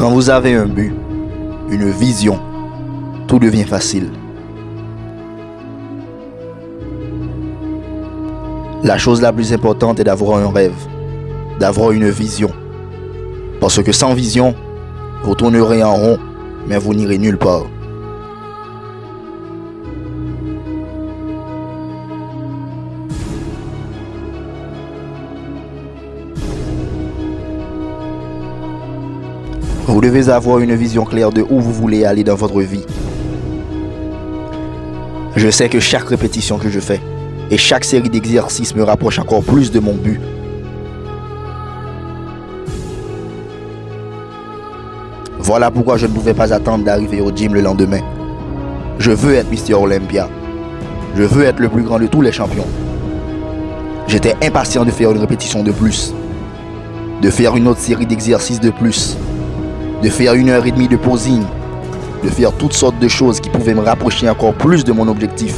Quand vous avez un but, une vision, tout devient facile. La chose la plus importante est d'avoir un rêve, d'avoir une vision. Parce que sans vision, vous tournerez en rond, mais vous n'irez nulle part. Vous devez avoir une vision claire de où vous voulez aller dans votre vie. Je sais que chaque répétition que je fais et chaque série d'exercices me rapproche encore plus de mon but. Voilà pourquoi je ne pouvais pas attendre d'arriver au gym le lendemain. Je veux être Mister Olympia. Je veux être le plus grand de tous les champions. J'étais impatient de faire une répétition de plus. De faire une autre série d'exercices de plus de faire une heure et demie de posing, de faire toutes sortes de choses qui pouvaient me rapprocher encore plus de mon objectif.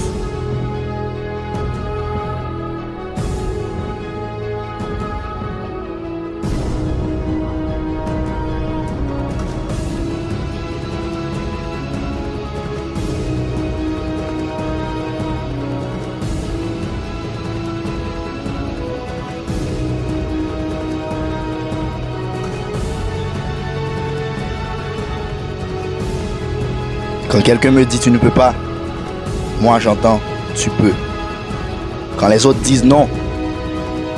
Quand quelqu'un me dit tu ne peux pas, moi j'entends tu peux. Quand les autres disent non,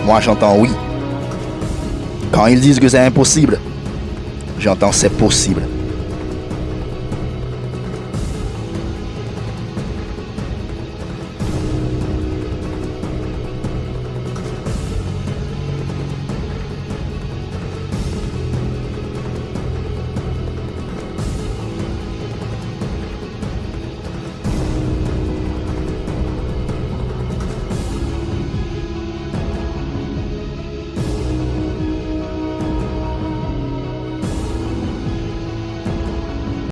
moi j'entends oui. Quand ils disent que c'est impossible, j'entends c'est possible.